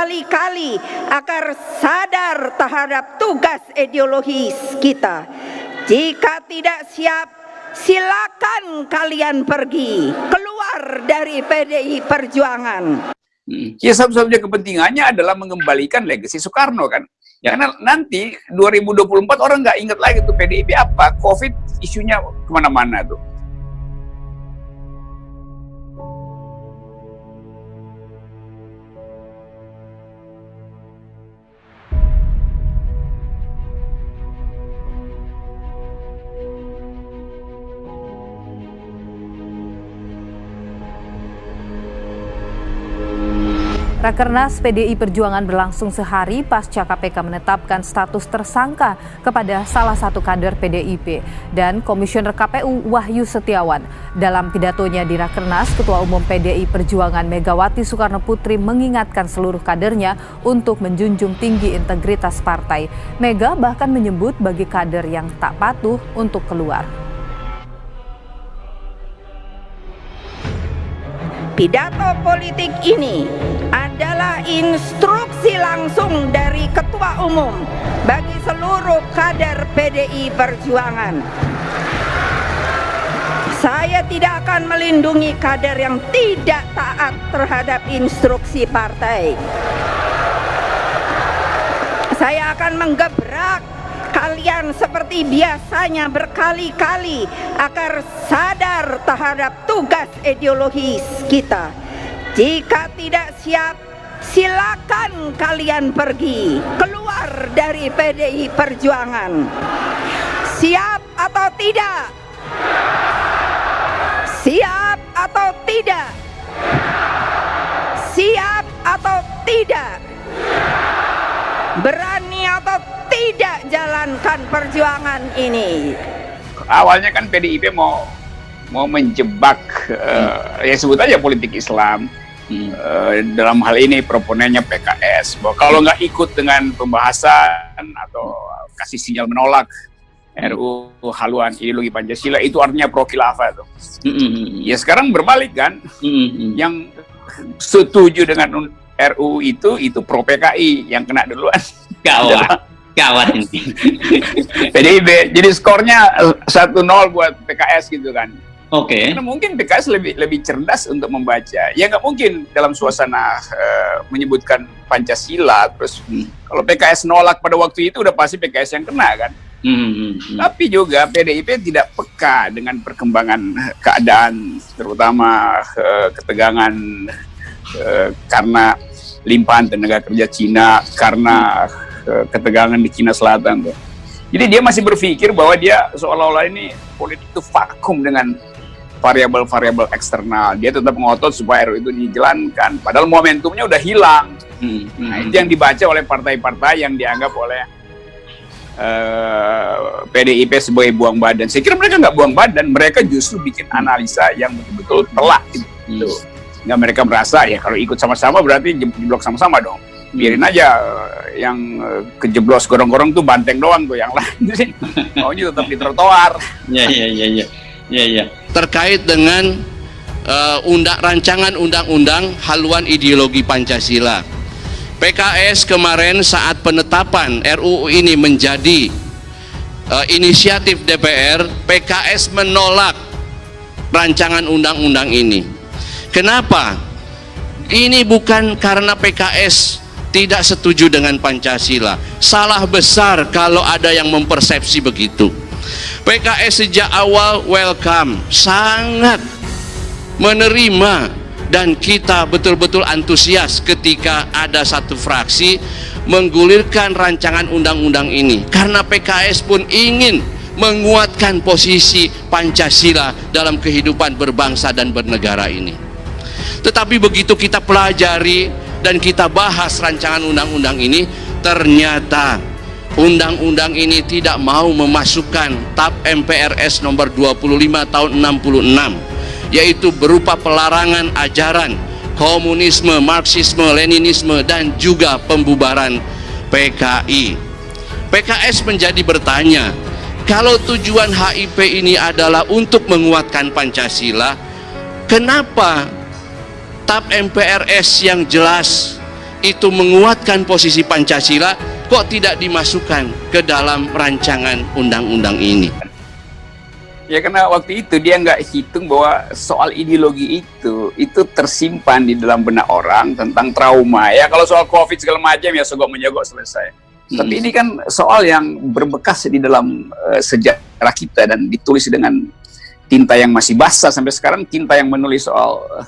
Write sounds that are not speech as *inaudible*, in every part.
berkali-kali agar sadar terhadap tugas ideologis kita. Jika tidak siap, silakan kalian pergi keluar dari PDI Perjuangan. Hmm. Ya satu-satunya kepentingannya adalah mengembalikan legasi Soekarno kan. Ya karena nanti 2024 orang nggak ingat lagi tuh PDIP apa, COVID isunya ke mana-mana tuh. Rakernas PDI Perjuangan berlangsung sehari pasca KPK menetapkan status tersangka kepada salah satu kader PDIP dan Komisioner KPU Wahyu Setiawan. Dalam pidatonya di Rakernas, Ketua Umum PDI Perjuangan Megawati Soekarno Putri mengingatkan seluruh kadernya untuk menjunjung tinggi integritas partai. Mega bahkan menyebut bagi kader yang tak patuh untuk keluar. Pidato politik ini adalah instruksi langsung dari Ketua Umum bagi seluruh kader PDI Perjuangan. Saya tidak akan melindungi kader yang tidak taat terhadap instruksi partai. Saya akan menggebrak kalian seperti biasanya berkali-kali agar sadar terhadap tugas ideologis kita. Jika tidak siap, silakan kalian pergi keluar dari PDI Perjuangan. Siap atau tidak? Siap atau tidak? Siap atau tidak? Berani atau tidak jalankan perjuangan ini? Awalnya kan PDIP mau mau menjebak hmm. uh, ya sebut aja politik Islam hmm. uh, dalam hal ini proponennya PKS bahwa kalau nggak ikut dengan pembahasan atau kasih sinyal menolak RU haluan ideologi Pancasila itu artinya pro khilafah tuh. Hmm, hmm, hmm. Ya sekarang berbalik kan, hmm. yang setuju dengan RU itu itu pro PKI yang kena duluan. Gawat. Gawat ini. PDIB. Jadi skornya 1-0 buat PKS gitu kan. Oke. Okay. Karena mungkin PKS lebih lebih cerdas untuk membaca. Ya nggak mungkin dalam suasana uh, menyebutkan Pancasila terus hmm. kalau PKS nolak pada waktu itu udah pasti PKS yang kena kan. Hmm, hmm, hmm. Tapi juga PDIP tidak peka dengan perkembangan keadaan, terutama uh, ketegangan uh, karena limpahan tenaga kerja Cina, karena uh, ketegangan di Cina Selatan tuh. Jadi dia masih berpikir bahwa dia seolah-olah ini politik itu vakum dengan variabel-variabel eksternal. Dia tetap ngotot supaya RU itu dijalankan. Padahal momentumnya udah hilang. Hmm. Nah, itu yang dibaca oleh partai-partai yang dianggap oleh uh, eh, PDIP sebagai buang badan. Saya kira mereka nggak buang badan, mereka justru bikin analisa yang betul-betul telak. Gitu. Hmm. Nggak mereka merasa ya kalau ikut sama-sama berarti jeblok sama-sama dong. Biarin aja uh, yang uh, kejeblos gorong-gorong tuh banteng doang tuh yang lain sih. *laughs* Maunya tetap di trotoar. Iya iya iya iya. Iya iya terkait dengan uh, undang rancangan undang-undang haluan ideologi Pancasila. PKS kemarin saat penetapan RUU ini menjadi uh, inisiatif DPR, PKS menolak rancangan undang-undang ini. Kenapa? Ini bukan karena PKS tidak setuju dengan Pancasila. Salah besar kalau ada yang mempersepsi begitu. PKS sejak awal welcome, sangat menerima dan kita betul-betul antusias ketika ada satu fraksi menggulirkan rancangan undang-undang ini karena PKS pun ingin menguatkan posisi Pancasila dalam kehidupan berbangsa dan bernegara ini tetapi begitu kita pelajari dan kita bahas rancangan undang-undang ini ternyata undang-undang ini tidak mau memasukkan TAP MPRS nomor 25 tahun 66 yaitu berupa pelarangan ajaran komunisme, marxisme, leninisme dan juga pembubaran PKI PKS menjadi bertanya kalau tujuan HIP ini adalah untuk menguatkan Pancasila kenapa TAP MPRS yang jelas itu menguatkan posisi Pancasila kok tidak dimasukkan ke dalam rancangan undang-undang ini? Ya karena waktu itu dia nggak hitung bahwa soal ideologi itu itu tersimpan di dalam benak orang tentang trauma. Ya kalau soal COVID segala macam ya sogok menyogok selesai. Hmm. Tapi ini kan soal yang berbekas di dalam uh, sejarah kita dan ditulis dengan tinta yang masih basah sampai sekarang tinta yang menulis soal uh,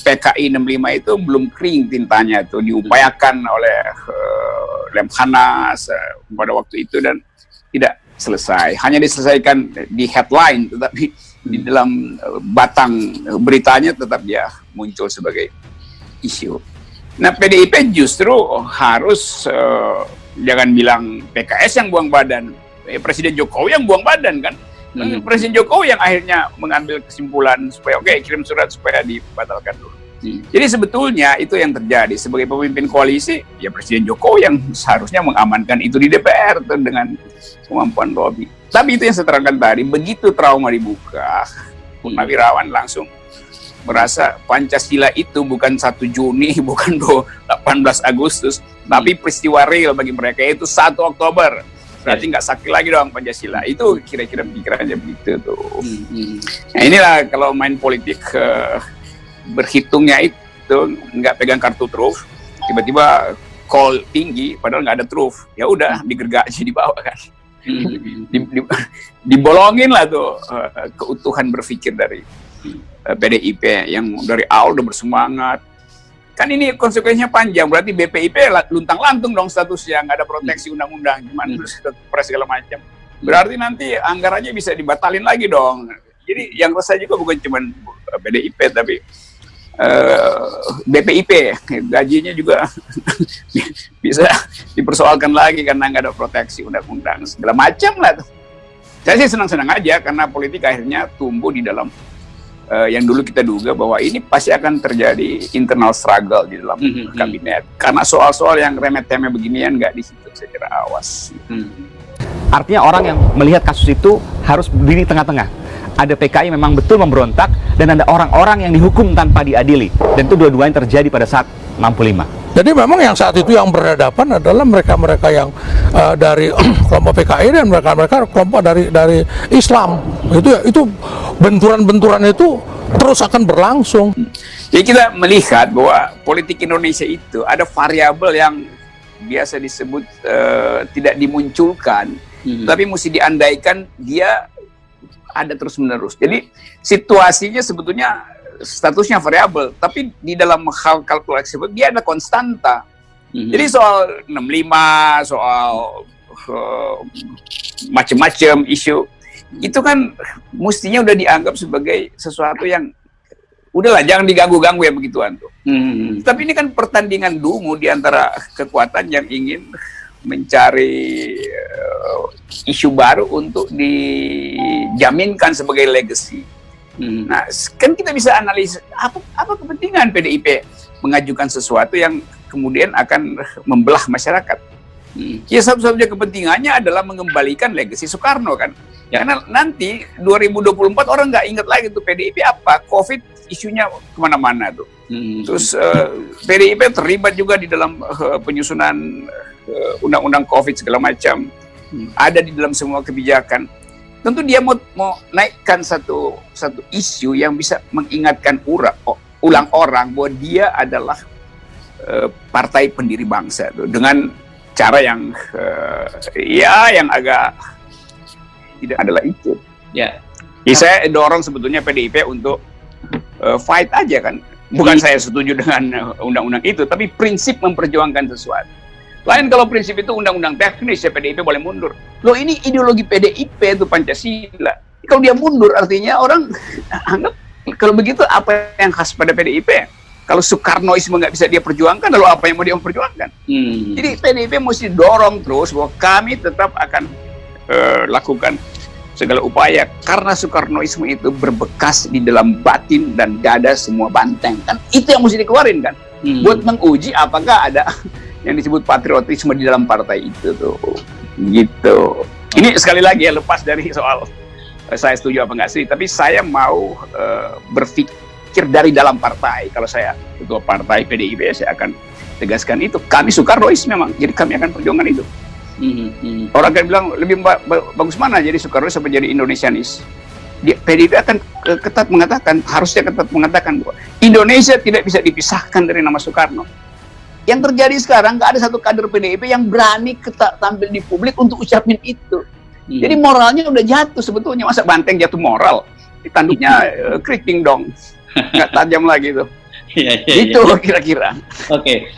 PKI 65 itu belum kering tintanya itu diupayakan oleh uh, Lemhanas uh, pada waktu itu dan tidak selesai. Hanya diselesaikan di headline, tetapi di dalam eh, batang beritanya tetap dia muncul sebagai isu. Nah PDIP justru harus uh, jangan bilang PKS yang buang badan, eh, Presiden Jokowi yang buang badan kan. Hmm. Presiden Jokowi yang akhirnya mengambil kesimpulan supaya oke okay, kirim surat supaya dibatalkan dulu. Hmm. Jadi sebetulnya itu yang terjadi sebagai pemimpin koalisi ya Presiden Jokowi yang seharusnya mengamankan itu di DPR dengan kemampuan lobby. Tapi itu yang saya terangkan tadi, begitu trauma dibuka, Purnawirawan langsung merasa Pancasila itu bukan 1 Juni, *laughs* bukan 18 Agustus, hmm. tapi peristiwa real bagi mereka itu 1 Oktober. Berarti nggak sakit lagi dong Pancasila. Itu kira-kira pikirannya begitu tuh. Hmm. hmm. Nah inilah kalau main politik uh, berhitungnya itu nggak pegang kartu truf, tiba-tiba call tinggi padahal nggak ada truf, ya udah digergaji di bawah kan. Hmm. di, di, dibolongin lah tuh uh, keutuhan berpikir dari uh, eh, PDIP yang dari awal udah bersemangat. Kan ini konsekuensinya panjang, berarti BPIP luntang lantung dong statusnya, nggak ada proteksi hmm. undang-undang, gimana terus pres segala macam. Berarti nanti anggarannya bisa dibatalin lagi dong. Jadi yang resah juga bukan cuma PDIP, tapi uh, eh, BPIP gajinya juga *laughs* bisa dipersoalkan lagi karena nggak ada proteksi undang-undang segala macam lah tuh. Saya sih senang-senang aja karena politik akhirnya tumbuh di dalam uh, yang dulu kita duga bahwa ini pasti akan terjadi internal struggle di dalam mm -hmm. kabinet karena soal-soal yang remeh-temeh beginian nggak di situ saya kira awas. Mm. Artinya orang yang melihat kasus itu harus berdiri tengah-tengah ada PKI memang betul memberontak dan ada orang-orang yang dihukum tanpa diadili dan itu dua-duanya terjadi pada saat 65 jadi memang yang saat itu yang berhadapan adalah mereka-mereka yang uh, dari *clears throat* kelompok PKI dan mereka-mereka kelompok dari dari Islam itu itu benturan-benturan itu terus akan berlangsung. Jadi kita melihat bahwa politik Indonesia itu ada variabel yang biasa disebut uh, tidak dimunculkan, hmm. tapi mesti diandaikan dia ada terus menerus. Jadi situasinya sebetulnya statusnya variabel, tapi di dalam hal kalkulasi dia ada konstanta. Mm-hmm. Jadi soal 65, soal uh, macam-macam isu itu kan mestinya udah dianggap sebagai sesuatu yang udahlah jangan diganggu-ganggu ya begituan tuh. Hmm. Tapi ini kan pertandingan dungu di antara kekuatan yang ingin mencari uh, isu baru untuk dijaminkan sebagai legacy. Hmm. Nah, kan kita bisa analisa apa apa kepentingan PDIP mengajukan sesuatu yang kemudian akan *laughs* membelah masyarakat. Hmm. Ya satu-satunya kepentingannya adalah mengembalikan legacy Soekarno kan. Ya. Karena nanti 2024 orang nggak ingat lagi tuh PDIP apa, COVID isunya ke mana-mana tuh. Hmm. Terus uh, eh, PDIP terlibat juga di dalam uh, penyusunan undang-undang COVID segala macam hmm. ada di dalam semua kebijakan. Tentu dia mau, mau naikkan satu satu isu yang bisa mengingatkan ura, ulang orang bahwa dia adalah uh, partai pendiri bangsa tuh, dengan cara yang uh, ya yang agak tidak adalah itu. Ya. Jadi saya dorong sebetulnya PDIP untuk uh, fight aja kan. Bukan saya setuju dengan undang-undang itu, tapi prinsip memperjuangkan sesuatu. Lain kalau prinsip itu undang-undang teknis ya PDIP boleh mundur. Loh ini ideologi PDIP itu Pancasila. Kalau dia mundur artinya orang *laughs* anggap kalau begitu apa yang khas pada PDIP? Kalau Soekarnoisme nggak bisa dia perjuangkan, lalu apa yang mau dia perjuangkan? Hmm. Jadi PDIP mesti dorong terus bahwa kami tetap akan uh, lakukan segala upaya karena Soekarnoisme itu berbekas di dalam batin dan dada semua banteng kan itu yang mesti dikeluarin kan hmm. buat menguji apakah ada yang disebut patriotisme di dalam partai itu tuh gitu ini sekali lagi ya lepas dari soal uh, saya setuju apa enggak sih tapi saya mau uh, berpikir dari dalam partai kalau saya ketua partai PDIP saya akan tegaskan itu. Kami Soekarnois memang, jadi kami akan perjuangkan itu. Hmm, hmm. Orang akan bilang lebih ba ba bagus mana jadi Soekarnois apa jadi Indonesianis? PDIP akan ketat mengatakan, harusnya ketat mengatakan bahwa Indonesia tidak bisa dipisahkan dari nama Soekarno. Yang terjadi sekarang nggak ada satu kader PDIP yang berani ketat tampil di publik untuk ucapin itu. Hmm. Jadi moralnya udah jatuh sebetulnya masa banteng jatuh moral, tanduknya uh, *laughs* eh, keriting dong, nggak tajam lagi tuh. ya, ya, itu kira-kira. Oke,